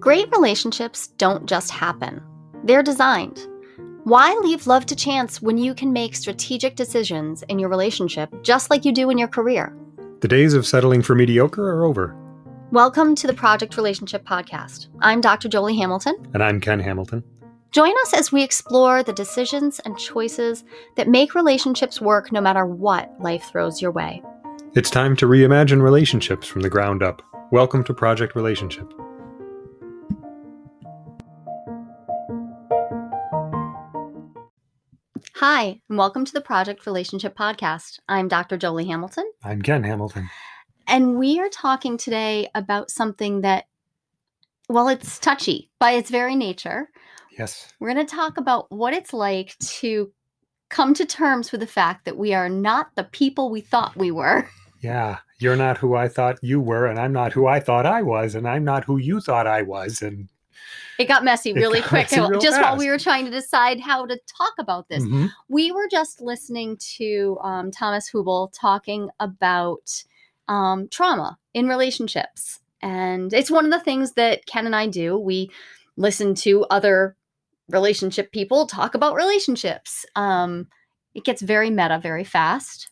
Great relationships don't just happen, they're designed. Why leave love to chance when you can make strategic decisions in your relationship just like you do in your career? The days of settling for mediocre are over. Welcome to the Project Relationship Podcast. I'm Dr. Jolie Hamilton. And I'm Ken Hamilton. Join us as we explore the decisions and choices that make relationships work no matter what life throws your way. It's time to reimagine relationships from the ground up. Welcome to Project Relationship. Hi, and welcome to the Project Relationship Podcast. I'm Dr. Jolie Hamilton. I'm Ken Hamilton. And we are talking today about something that, well, it's touchy by its very nature. Yes. We're going to talk about what it's like to come to terms with the fact that we are not the people we thought we were. Yeah. You're not who I thought you were, and I'm not who I thought I was, and I'm not who you thought I was. And it got messy really got quick messy just while we were trying to decide how to talk about this. Mhm. We were just listening to um, Thomas Hübl talking about um, trauma in relationships. And it's one of the things that Ken and I do. We listen to other relationship people talk about relationships. Um, it gets very meta very fast.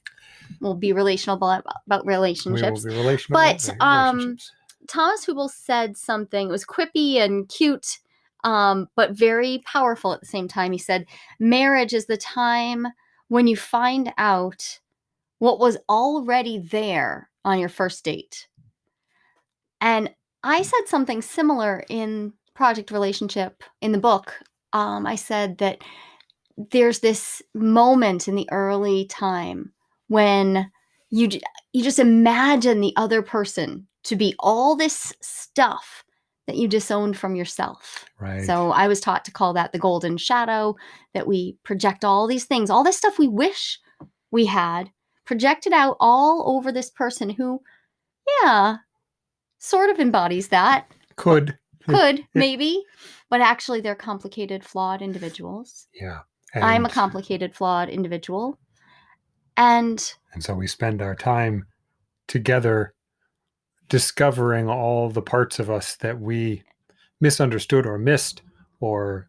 We'll be relational about, about relationships. be relational. But, about um, relationships. Thomas Hübl said something, it was quippy and cute, um, but very powerful at the same time. He said, Marriage is the time when you find out what was already there on your first date. And I said something similar in Project Relationship in the book. Um, I said that there's this moment in the early time when you you just imagine the other person to be all this stuff that you disowned from yourself. right. So I was taught to call that the golden shadow that we project all these things, all this stuff we wish we had projected out all over this person who yeah, sort of embodies that. could. Could maybe, but actually they're complicated, flawed individuals. Yeah. I'm a complicated, flawed individual. And And so we spend our time together discovering all the parts of us that we misunderstood or missed or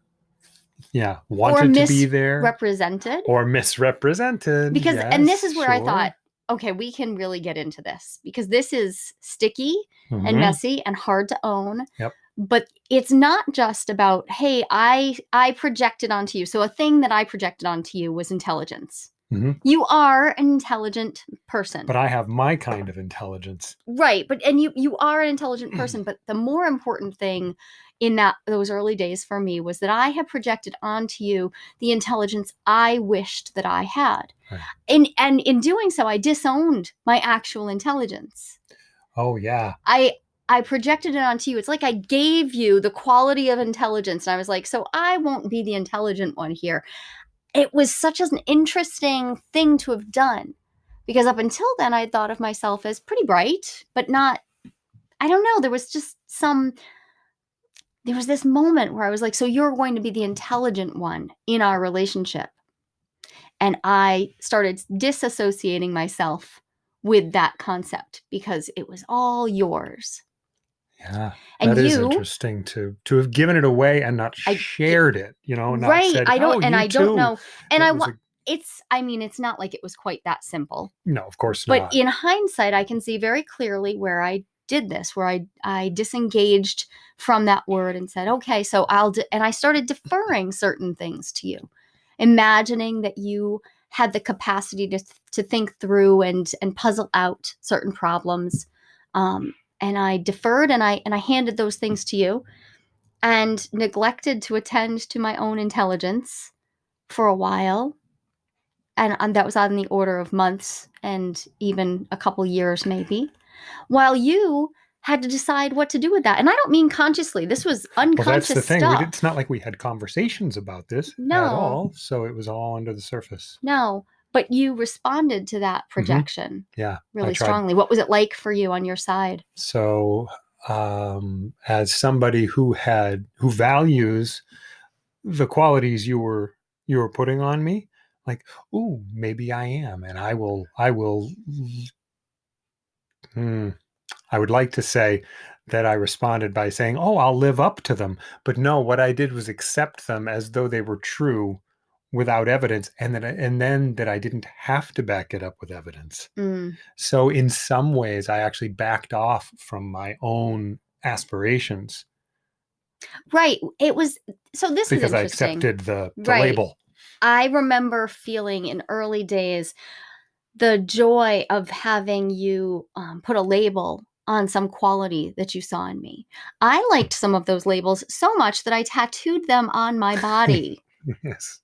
yeah, wanted to be there represented or misrepresented. because and this is where I thought, okay, we can really get into this because this is sticky and Mhm. messy and hard to own. Yep. But it's not just about, hey, I I projected onto you. So a thing that I projected onto you was intelligence. Mhm. You are an intelligent person. But I have my kind of intelligence. right but and you you are an intelligent Mm. person but the more important thing in that those early days for me was that i had projected onto you the intelligence i wished that i had Right. and and in doing so i disowned my actual intelligence Oh yeah. i i projected it onto you it's like i gave you the quality of intelligence and i was like so i won't be the intelligent one here it was such an interesting thing to have done because up until then i thought of myself as pretty bright but not i don't know there was just some there was this moment where i was like so you're going to be the intelligent one in our relationship. And i started disassociating myself with that concept because it was all yours Yeah. and that is you interesting to to have given it away and not I- shared it, you know, not right said, i don't "Oh, and i don't too." know and It i want it's i mean it's not like it was quite that simple no, of course but not. But in hindsight i can see very clearly where i did this where i i disengaged from that word and said okay so i'll and i started deferring certain things to you imagining that you had the capacity to to think through and and puzzle out certain problems um and i deferred and i and i handed those things to you and neglected to attend to my own intelligence for a while and, and that was on the order of months and even a couple years maybe while you had to decide what to do with that and i don't mean consciously this was unconscious well, that's the thing. stuff did, it's not like we had conversations about this No. at all. So it was all under the surface. no but you responded to that projection Yeah. really Mm-hmm. tried. strongly what was it like for you on your side So um as somebody who had who values the qualities you were you were putting on me, like, ooh, maybe I am, and I will, I will. Hmm, I would like to say that I responded by saying, "Oh, I'll live up to them." But no, what I did was accept them as though they were true without evidence and then and then that I didn't have to back it up with evidence. Mm. So in some ways I actually backed off from my own aspirations Right. It was so this is because is I accepted the, the Right. label. I remember feeling in early days the joy of having you um, put a label on some quality that you saw in me. I liked some of those labels so much that I tattooed them on my body. yes.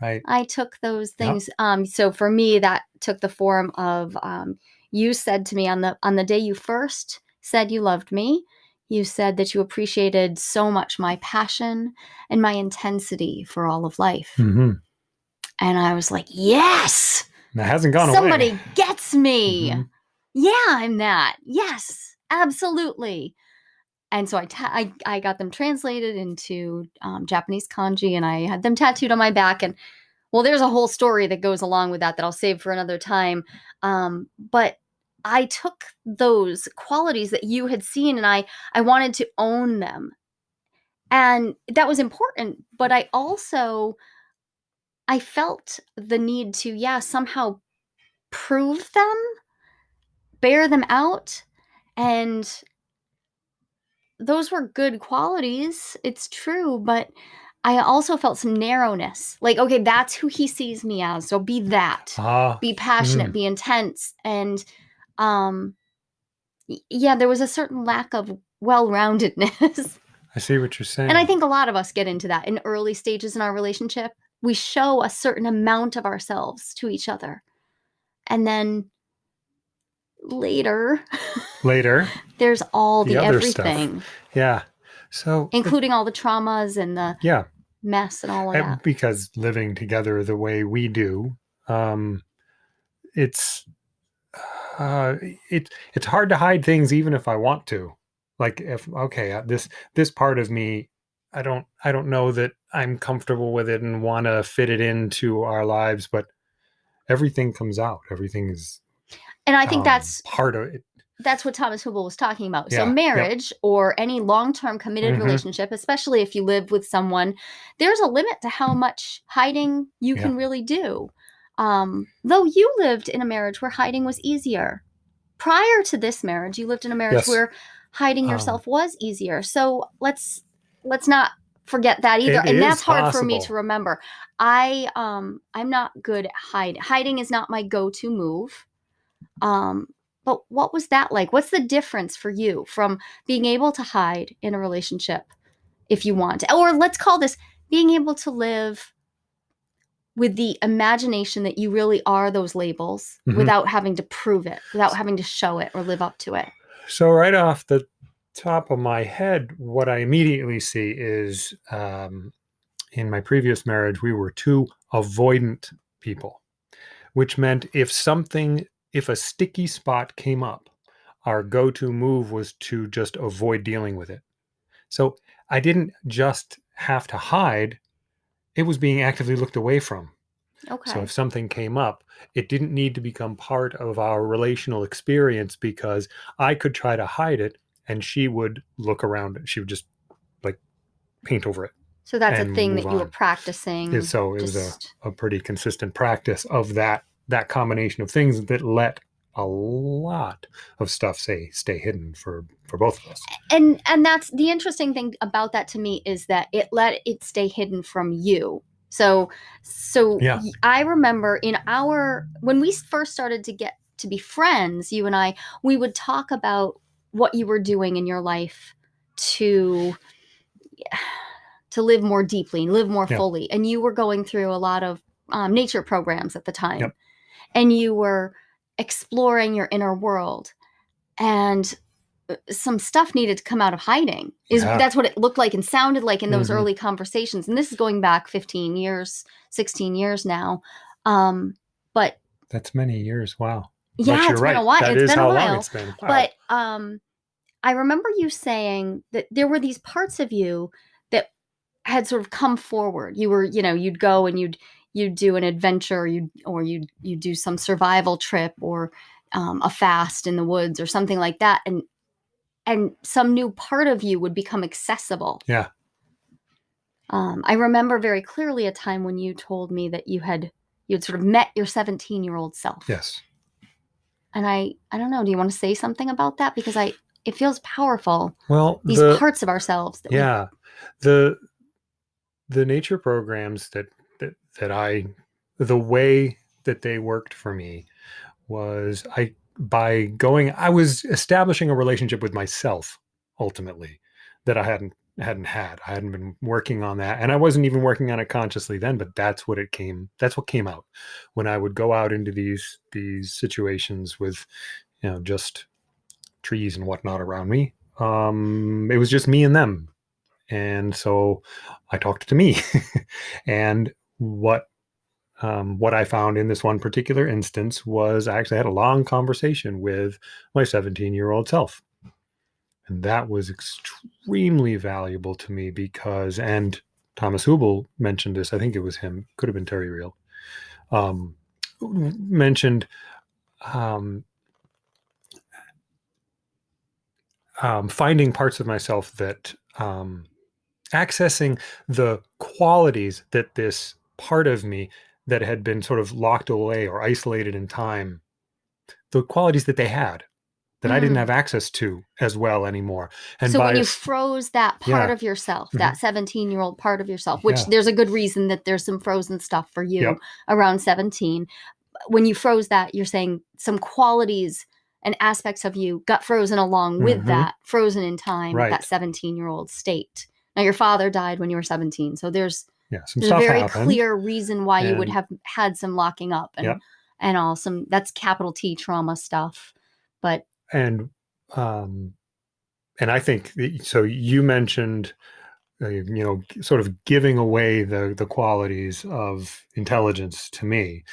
Right. I took those Yep. things. Um, so for me, that took the form of um, you said to me on the on the day you first said you loved me. You said that you appreciated so much my passion and my intensity for all of life. hmm And I was like, yes, That hasn't gone somebody away. gets me. Mhm. Yeah, I'm that. Yes, absolutely. And so I, ta- I, I got them translated into um, Japanese kanji and I had them tattooed on my back. And well, there's a whole story that goes along with that that I'll save for another time. Um, but I took those qualities that you had seen and I, I wanted to own them. And that was important. But I also, I felt the need to, yeah, somehow prove them, bear them out. And those were good qualities. It's true. But I also felt some narrowness. Like, okay, that's who he sees me as. So be that. Ah, Be passionate, Mm. be intense. And um yeah, there was a certain lack of well-roundedness. I see what you're saying. and I think a lot of us get into that in early stages in our relationship. We show a certain amount of ourselves to each other. And then later, later, there's all The the, other stuff. everything, yeah. So including all the traumas and the yeah, mess and all of and that. because living together the way we do, um, it's uh, it it's hard to hide things even if I want to. Like if okay, uh, this this part of me, I don't I don't know that I'm comfortable with it and want to fit it into our lives, but everything comes out. Everything is. And I think um, that's part of it. That's what Thomas Hübl was talking about. Yeah, So yep. marriage or any long-term committed Mhm. relationship, especially if you live with someone, there's a limit to how much hiding you Yeah. can really do. Um, though you lived in a marriage where hiding was easier. Prior to this marriage, you lived in a marriage Yes. where hiding Um, yourself was easier. So let's let's not forget that either. And that's hard for me to remember. I um I'm not good at hiding. Hiding is not my go-to move. Um but what was that like? What's the difference for you from being able to hide in a relationship if you want? Or let's call this being able to live with the imagination that you really are those labels Mhm. without having to prove it, without having to show it or live up to it. So right off the top of my head, what I immediately see is um, in my previous marriage, we were two avoidant people, which meant if something, if a sticky spot came up, our go-to move was to just avoid dealing with it. So I didn't just have to hide; it was being actively looked away from. Okay. So if something came up, it didn't need to become part of our relational experience because I could try to hide it and she would look around it. She would just like paint over it. So that's a thing that you were practicing. And so it was a, a pretty consistent practice of that that combination of things that let a lot of stuff say stay hidden for for both of us. and and that's the interesting thing about that to me is that it let it stay hidden from you so so Yeah. i remember in our when we first started to get to be friends you and i we would talk about what you were doing in your life to to live more deeply and live more Yeah. fully and you were going through a lot of um, nature programs at the time Yep. And you were exploring your inner world and uh, some stuff needed to come out of hiding is Yeah. that's what it looked like and sounded like in those Mhm. early conversations and this is going back 15 years 16 years now um but That's many years. Wow. yeah it's been right. a while That It's is been how a long while it's been. Wow. but um i remember you saying that there were these parts of you that had sort of come forward you were you know you'd go and you'd you'd do an adventure you or you'd you do some survival trip or um, a fast in the woods or something like that and and some new part of you would become accessible. Yeah. Um, I remember very clearly a time when you told me that you had you had sort of met your 17 year old self. Yes. And I I don't know. Do you want to say something about that because I it feels powerful. Well, These the, parts of ourselves. That we- yeah the the nature programs that that i the way that they worked for me was i by going i was establishing a relationship with myself ultimately that i hadn't hadn't had. I hadn't been working on that and i wasn't even working on it consciously then but that's what it came that's what came out. When i would go out into these these situations with you know just trees and whatnot around me um it was just me and them. And so I talked to me. and what um, what I found in this one particular instance was I actually had a long conversation with my 17 year old self. And that was extremely valuable to me because, and Thomas Hübl mentioned this, I think it was him, could have been Terry Real, um, mentioned um, um, finding parts of myself that um, accessing the qualities that this part of me that had been sort of locked away or isolated in time, the qualities that they had that mm. I didn't hmm. have access to as well anymore. And so when you froze that part yeah. of yourself, that mm-hmm. 17 year old part of yourself, which yeah. there's a good reason that there's some frozen stuff for you yep. around 17. When you froze that, you're saying some qualities and aspects of you got frozen along with mm-hmm. that, frozen in time, right. that 17 year old state. Now your father died when you were 17, so there's yeah, some there's a very happened. clear reason why and, you would have had some locking up and yep. and all some that's capital T trauma stuff. But and um and I think so you mentioned uh, you know sort of giving away the the qualities of intelligence to me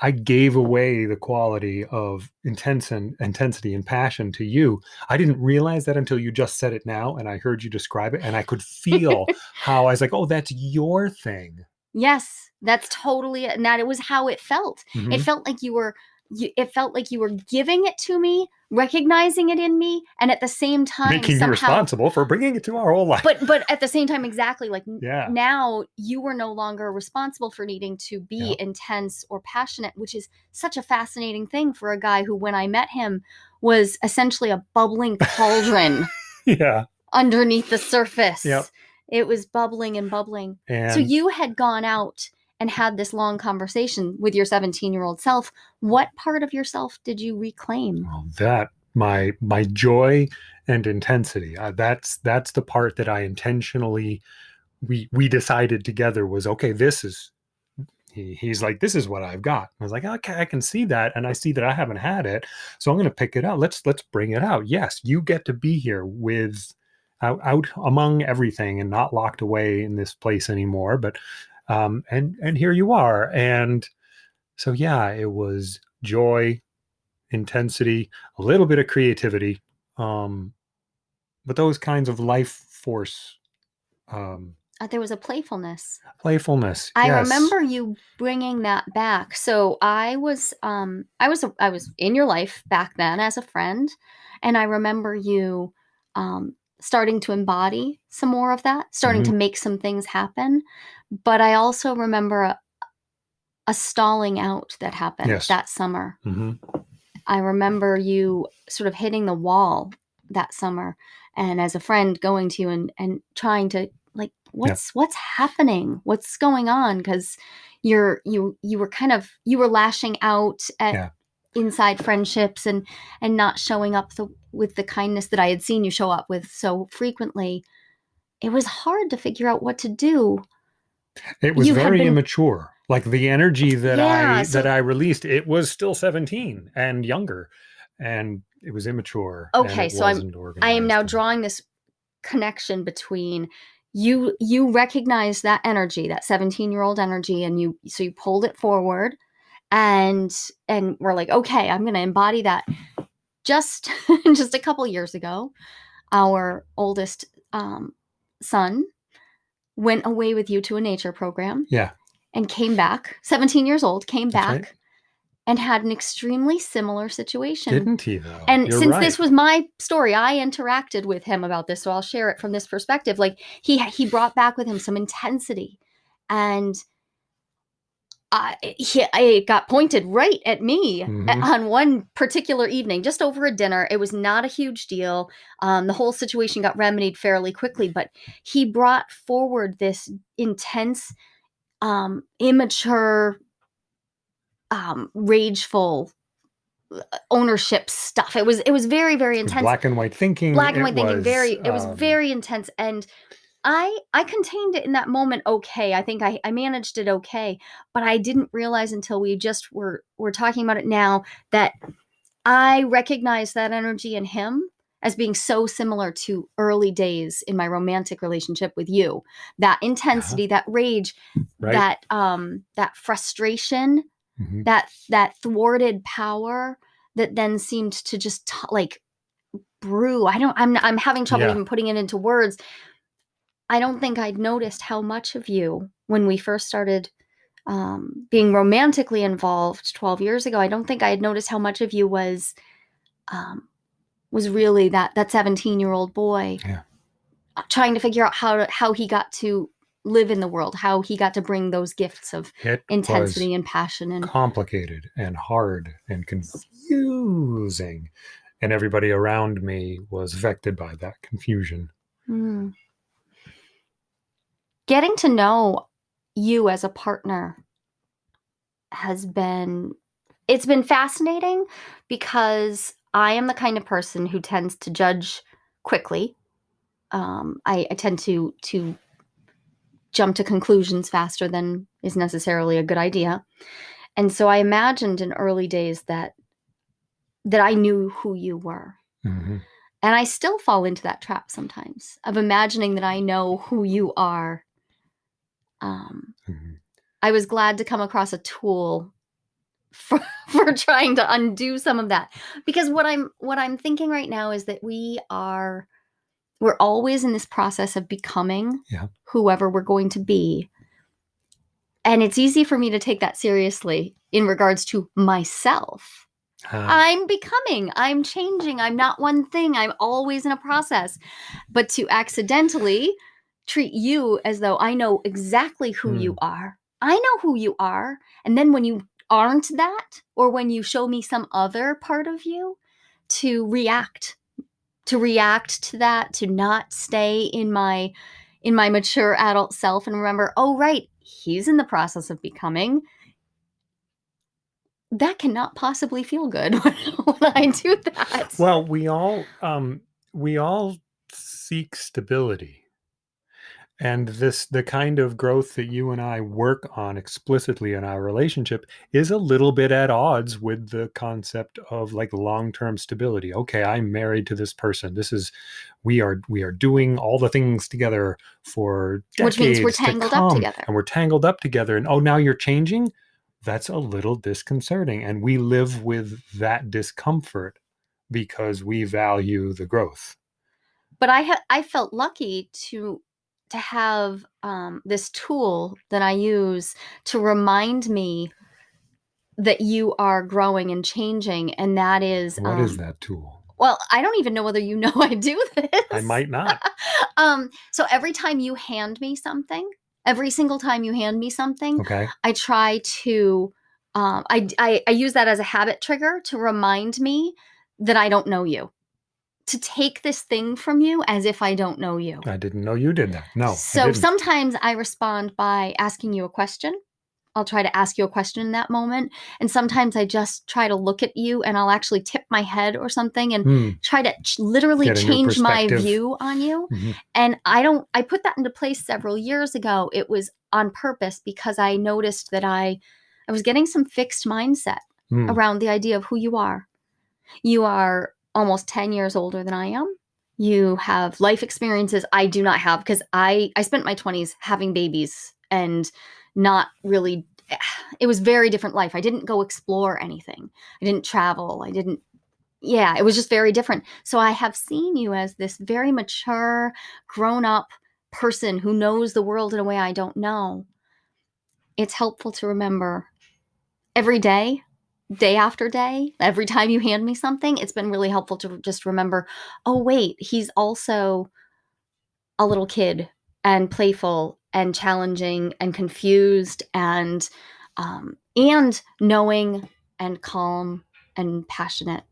I gave away the quality of intense and intensity and passion to you. I didn't realize that until you just said it now and I heard you describe it and I could feel how I was like, "Oh, that's your thing." Yes, that's totally it. and that it was how it felt. Mm-hmm. It felt like you were you, it felt like you were giving it to me, recognizing it in me, and at the same time making somehow, you responsible for bringing it to our whole life. But but at the same time, exactly like yeah. now you were no longer responsible for needing to be yeah. intense or passionate, which is such a fascinating thing for a guy who, when I met him, was essentially a bubbling cauldron. yeah. Underneath the surface. Yep. It was bubbling and bubbling. And so you had gone out and had this long conversation with your 17 year old self what part of yourself did you reclaim? Well, that my my joy and intensity uh, that's that's the part that i intentionally we we decided together was okay this is he, he's like this is what i've got. I was like okay i can see that and i see that i haven't had it so i'm going to pick it out. Let's let's bring it out. Yes you get to be here with out, out among everything and not locked away in this place anymore but um, and and here you are. And so yeah it was joy intensity a little bit of creativity um, but those kinds of life force um, uh, there was a playfulness. playfulness i yes. remember you bringing that back. So i was um i was i was in your life back then as a friend and i remember you um starting to embody some more of that starting mm-hmm. to make some things happen but I also remember a, a stalling out that happened yes. that summer. Mm-hmm. I remember you sort of hitting the wall that summer, and as a friend going to you and and trying to like, what's yeah. what's happening? What's going on? Because you're you you were kind of you were lashing out at yeah. inside friendships and and not showing up the, with the kindness that I had seen you show up with so frequently. It was hard to figure out what to do it was very been... immature. Like the energy that yeah, I so... that I released, it was still 17 and younger. And it was immature. Okay, so I'm I am now drawing this connection between you you recognize that energy, that 17-year-old energy, and you so you pulled it forward and and we're like, okay, I'm gonna embody that. Just just a couple years ago, our oldest um, son went away with you to a nature program. Yeah. And came back, 17 years old, came That's back right. and had an extremely similar situation. Didn't he though? And You're since right. this was my story, I interacted with him about this, so I'll share it from this perspective. Like he he brought back with him some intensity, and I he it got pointed right at me Mhm. on one particular evening, just over a dinner. It was not a huge deal. Um, the whole situation got remedied fairly quickly, but he brought forward this intense, um, immature, um, rageful uh, ownership stuff. It was it was very very intense black and white thinking. black and it white thinking was, very it was um, very intense and i i contained it in that moment okay i think i i managed it okay but i didn't realize until we just were were talking about it now that i recognized that energy in him as being so similar to early days in my romantic relationship with you that intensity that rage right. that um that frustration Mhm. that that thwarted power that then seemed to just t- like brew i don't i'm i'm having trouble Yeah. even putting it into words i don't think i'd noticed how much of you when we first started um, being romantically involved 12 years ago i don't think i had noticed how much of you was um, was really that that 17 year old boy Yeah. trying to figure out how to, how he got to live in the world how he got to bring those gifts of It intensity and passion and complicated and hard and confusing, and everybody around me was affected by that confusion. Mm. Getting to know you as a partner has been it's been fascinating because I am the kind of person who tends to judge quickly. Um, I, I tend to to jump to conclusions faster than is necessarily a good idea. And so I imagined in early days that that I knew who you were. Mhm. And I still fall into that trap sometimes of imagining that I know who you are. Um, Mhm. I was glad to come across a tool for, for trying to undo some of that because what I'm what I'm thinking right now is that we are we're always in this process of becoming Yeah. whoever we're going to be. And it's easy for me to take that seriously in regards to myself. Ah, I'm becoming, I'm changing, I'm not one thing, I'm always in a process. But to accidentally treat you as though I know exactly who you are, I know who you are. And then when you aren't that, or when you show me some other part of you, to react, to react to that, to not stay in my in my mature adult self and remember, oh right, he's in the process of becoming that cannot possibly feel good when, when I do that. well, we all um, we all seek stability, and this the kind of growth that you and I work on explicitly in our relationship is a little bit at odds with the concept of like long term stability. Okay, I'm married to this person. This is we are we are doing all the things together for Which means we're decades to tangled up together. and we're tangled up together. And oh, now you're changing. That's a little disconcerting, and we live with that discomfort because we value the growth. but I ha- I felt lucky to to have um, this tool that I use to remind me that you are growing and changing, and that is What is um, that tool? Well, I don't even know whether you know I do this. I might not. um, so every time you hand me something, every single time you hand me something, Okay. I try to um, I, I I use that as a habit trigger to remind me that I don't know you. To take this thing from you as if I don't know you. I didn't know you did that. No. So didn't. sometimes I respond by asking you a question. I'll try to ask you a question in that moment. And sometimes I just try to look at you and I'll actually tip my head or something and Hmm. try to literally change my view on you. Mhm. And I don't, I put that into place several years ago. It was on purpose because I noticed that I, I was getting some fixed mindset Hmm. around the idea of who you are. You are almost 10 years older than I am. You have life experiences I do not have because I I spent my 20s having babies and not really it was very different life. I didn't go explore anything. I didn't travel. I didn't yeah, it was just very different. So I have seen you as this very mature, grown up person who knows the world in a way I don't know. It's helpful to remember every day day after day, every time you hand me something, it's been really helpful to just remember, oh wait, he's also a little kid and playful and challenging and confused and um, and knowing and calm and passionate.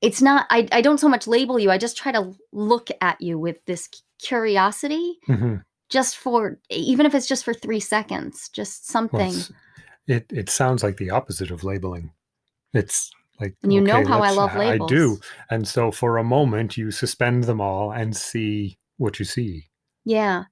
It's not I, I don't so much label you i just try to look at you with this curiosity hmm just for even if it's just for three seconds just something it's- it it sounds like the opposite of labeling. It's like And you know how I love I do, and so for a moment you suspend them all and see what you see. yeah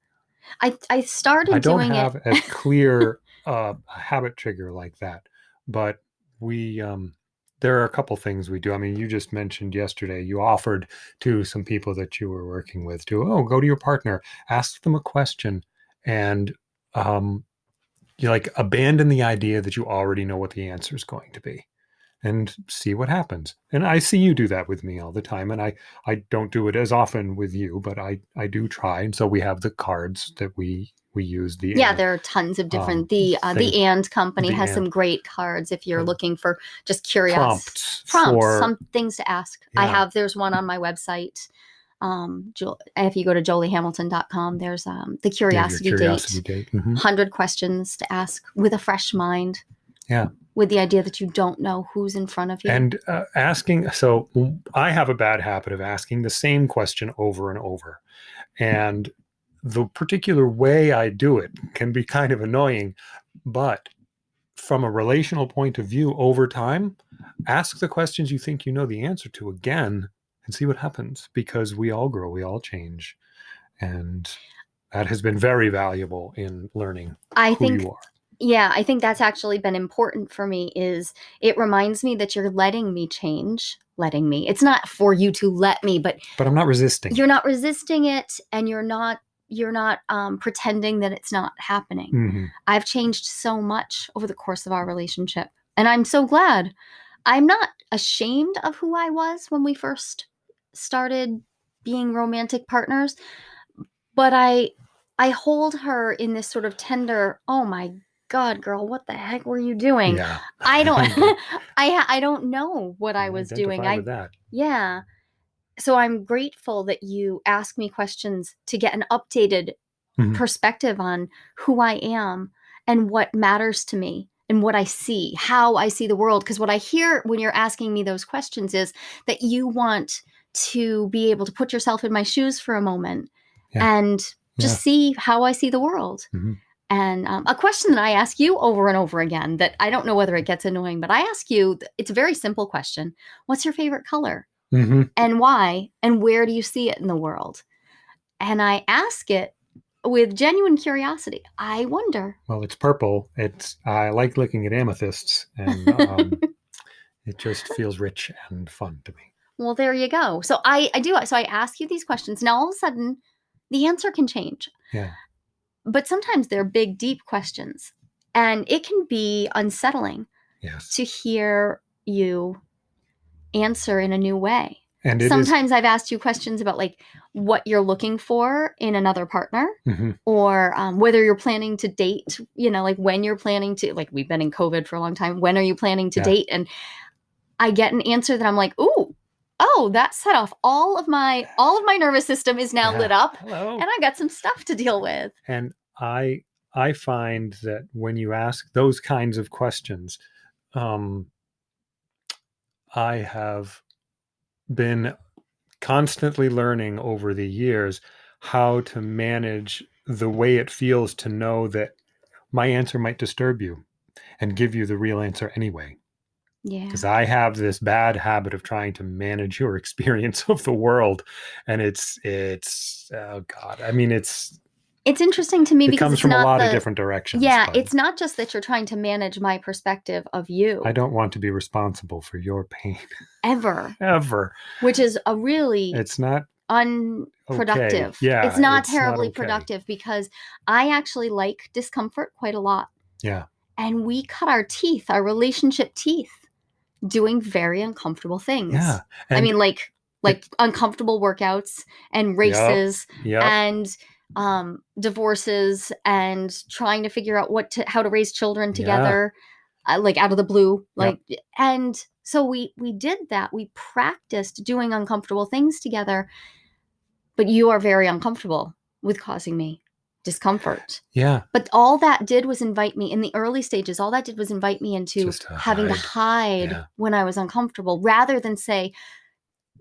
i i started I don't have it a clear uh, habit trigger like that, but we um, there are a couple things we do. I mean, you just mentioned yesterday you offered to some people that you were working with to oh go to your partner, ask them a question, and um, you like abandon the idea that you already know what the answer is going to be and see what happens and i see you do that with me all the time and i i don't do it as often with you but i i do try and so we have the cards that we we use the yeah and- there are tons of different um, the uh, thing- the and company the has and. some great cards if you're Um, looking for just curious prompts, prompts, for some things to ask. I have there's one on my website. Um, if you go to joliehamilton.com, there's um the curiosity, curiosity date. date. Mhm. 100 questions to ask with a fresh mind. Yeah. With the idea that you don't know who's in front of you. and uh, asking so i have a bad habit of asking the same question over and over and the particular way i do it can be kind of annoying but from a relational point of view over time ask the questions you think you know the answer to again and see what happens because we all grow we all change and that has been very valuable in learning I who think you are yeah, I think that's actually been important for me is it reminds me that you're letting me change, letting me. It's not for you to let me, but but i'm not resisting you're not resisting it and you're not you're not um, pretending that it's not happening. Mhm. I've changed so much over the course of our relationship. And I'm so glad. I'm not ashamed of who I was when we first started being romantic partners, but I I hold her in this sort of tender, oh my god, girl, what the heck were you doing? yeah I don't I I don't know what I was doing. I that yeah. So I'm grateful that you ask me questions to get an updated Mhm. perspective on who I am and what matters to me and what I see, how I see the world. Because what I hear when you're asking me those questions is that you want to be able to put yourself in my shoes for a moment Yeah. and just Yeah. see how I see the world. Mhm. And um, a question that I ask you over and over again that I don't know whether it gets annoying, but I ask you, it's a very simple question What's your favorite color? hmm and why and where do you see it in the world and i ask it with genuine curiosity i wonder Well, it's purple. It's I like looking at amethysts, and um, it just feels rich and fun to me. Well there you go so i i do so i ask you these questions now all of a sudden the answer can change Yeah. but sometimes they're big deep questions and it can be unsettling Yes, to hear you answer in a new way and it is. sometimes i've asked you questions about like what you're looking for in another partner Mhm. or um, whether you're planning to date you know like when you're planning to like we've been in covid for a long time when are you planning to Yeah. date and i get an answer that i'm like ooh oh that set off all of my all of my nervous system is now Yeah. lit up Hello. and i got some stuff to deal with and I I find that when you ask those kinds of questions, um, I have been constantly learning over the years how to manage the way it feels to know that my answer might disturb you and give you the real answer anyway. Yeah Because I have this bad habit of trying to manage your experience of the world. And it's, it's, oh God, I mean, it's, it's interesting to me it because comes it's from a not lot of different directions. yeah but it's not just that you're trying to manage my perspective of you I don't want to be responsible for your pain ever ever. which is a really It's not unproductive. Yeah, it's not it's not terribly okay. productive because I actually like discomfort quite a lot. Yeah. And we cut our teeth, our relationship teeth, doing very uncomfortable things. yeah. I mean, like like uncomfortable workouts and races yeah. and um divorces and trying to figure out what to how to raise children Yeah. together uh, like out of the blue Yep. like and so we we did that we practiced doing uncomfortable things together but you are very uncomfortable with causing me discomfort Yeah. but all that did was invite me in the early stages all that did was invite me into to having to hide Yeah. when i was uncomfortable rather than say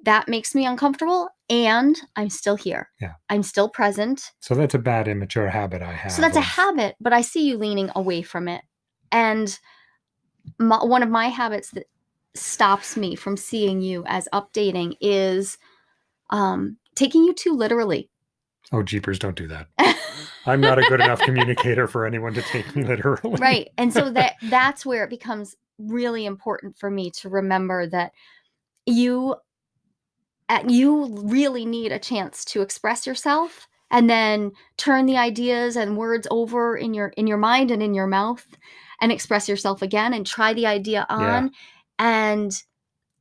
that makes me uncomfortable and i'm still here Yeah. i'm still present So that's a bad immature habit I have. so that's a habit, but I see you leaning away from it. And my, one of my habits that stops me from seeing you as updating is um, taking you too literally. Oh, jeepers, don't do that. I'm not a good enough communicator for anyone to take me literally. right. And so that that's where it becomes really important for me to remember that you you really need a chance to express yourself and then turn the ideas and words over in your in your mind and in your mouth and express yourself again and try the idea on and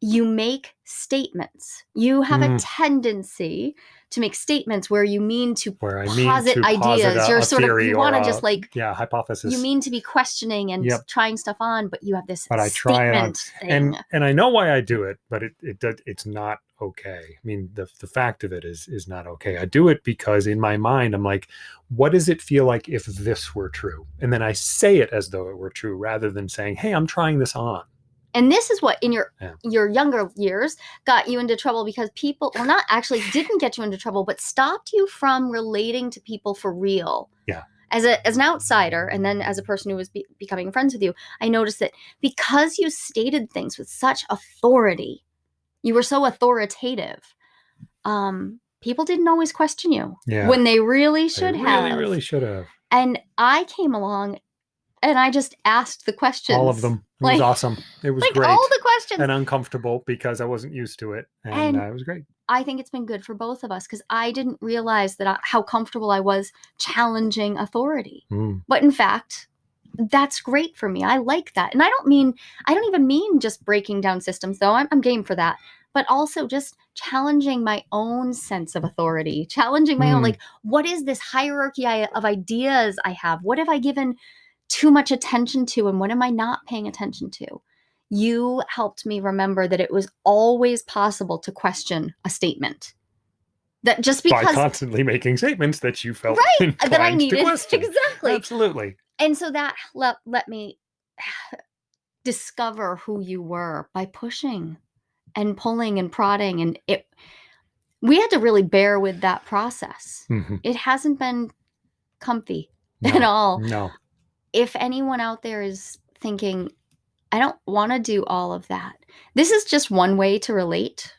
you make statements you have a Mm. tendency to make statements where you mean to Where I mean posit to ideas posit a, you're a sort of you want to just like yeah hypothesis. you mean to be questioning and Yep. trying stuff on but you have this But I try it on- and and I know why I do it, but it it does it's not okay. I mean, the the fact of it is is not okay. I do it because in my mind I'm like, what does it feel like if this were true? And then I say it as though it were true rather than saying, "Hey, I'm trying this on." And this is what in your Yeah. your younger years got you into trouble because people well not actually didn't get you into trouble but stopped you from relating to people for real Yeah. as a as an outsider and then as a person who was be- becoming friends with you i noticed that because you stated things with such authority you were so authoritative um people didn't always question you Yeah. when they really They should really, have really should have. and i came along and i just asked the questions All of them. It Like- was awesome. It was like great. all the questions and uncomfortable because I wasn't used to it, and, And- uh, it was great. I think it's been good for both of us because I didn't realize that I, how comfortable I was challenging authority. Mm. But in fact, that's great for me. I like that. And I don't mean, I don't even mean just breaking down systems, though. I'm, I'm game for that. But also just challenging my own sense of authority, challenging my own, Hmm. like, what is this hierarchy I, of ideas I have? What have I given too much attention to? And what am I not paying attention to? You helped me remember that it was always possible to question a statement. That just By because constantly making statements that you felt right that I needed question. exactly Absolutely. and so that let, let me discover who you were by pushing and pulling and prodding and it we had to really bear with that process Mhm. it hasn't been comfy No, at all No. If anyone out there is thinking i don't want to do all of that this is just one way to relate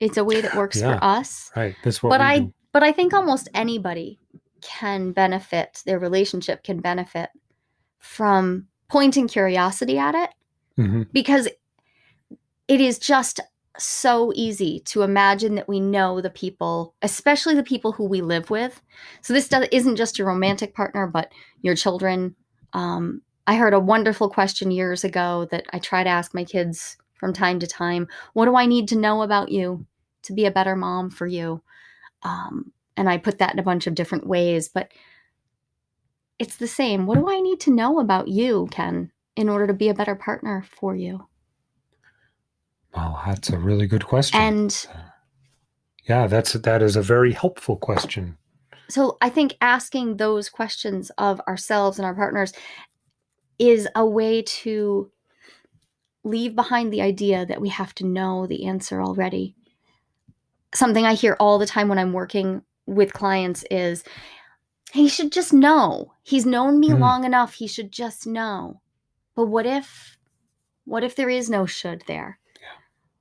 it's a way that works Yeah. for us Right. That's what but I do. but I think almost anybody can benefit their relationship can benefit from pointing curiosity at it Mhm. because it is just so easy to imagine that we know the people especially the people who we live with so this does, isn't just your romantic partner but your children um, i heard a wonderful question years ago that i try to ask my kids from time to time what do i need to know about you to be a better mom for you um, and i put that in a bunch of different ways but it's the same what do i need to know about you ken in order to be a better partner for you Well, that's a really good question. and yeah, that's that is a very helpful question. So I think asking those questions of ourselves and our partners is a way to leave behind the idea that we have to know the answer already. Something I hear all the time when I'm working with clients is he should just know. He's known me Hmm. long enough, he should just know. But what if what if there is no should there?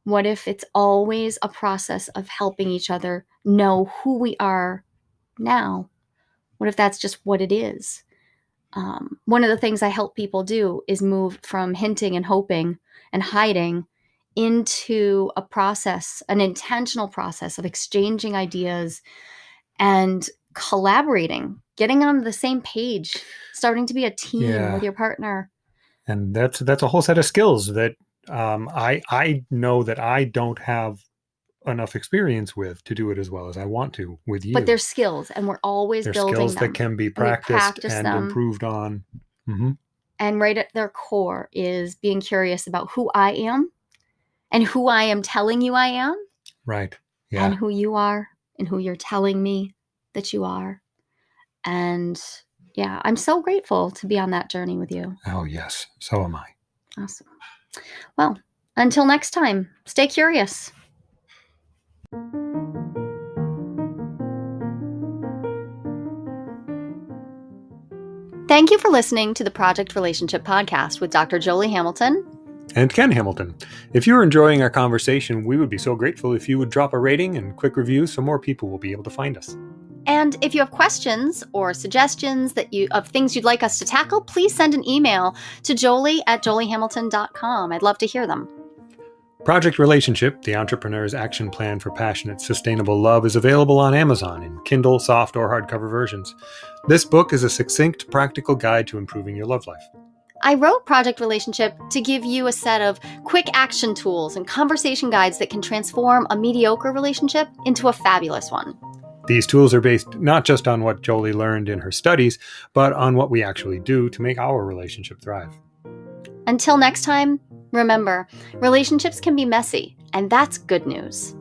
What if it's always a process of helping each other know who we are now? What if that's just what it is? Um, one of the things I help people do is move from hinting and hoping and hiding into a process, an intentional process of exchanging ideas and collaborating, getting on the same page, starting to be a team Yeah. with your partner. and that's that's a whole set of skills that um, I I know that I don't have enough experience with to do it as well as I want to with you. But there's skills, and we're always There's building skills them. that can be practiced practice and improved on. hmm and right at their core is being curious about who I am and who I am telling you I am. Right. Yeah. And who you are and who you're telling me that you are. And yeah, I'm so grateful to be on that journey with you. Oh, yes. So am I. Awesome. Well, until next time, stay curious. Thank you for listening to the Project Relationship Podcast with Dr. Jolie Hamilton and Ken Hamilton. If you're enjoying our conversation, we would be so grateful if you would drop a rating and quick review so more people will be able to find us. And if you have questions or suggestions that you of things you'd like us to tackle, please send an email to jolie at joliehamilton.com. I'd love to hear them. Project Relationship, the entrepreneur's action plan for passionate, sustainable love, is available on Amazon in Kindle, soft, or hardcover versions. This book is a succinct, practical guide to improving your love life. I wrote Project Relationship to give you a set of quick action tools and conversation guides that can transform a mediocre relationship into a fabulous one. These tools are based not just on what Jolie learned in her studies, but on what we actually do to make our relationship thrive. Until next time, remember relationships can be messy, and that's good news.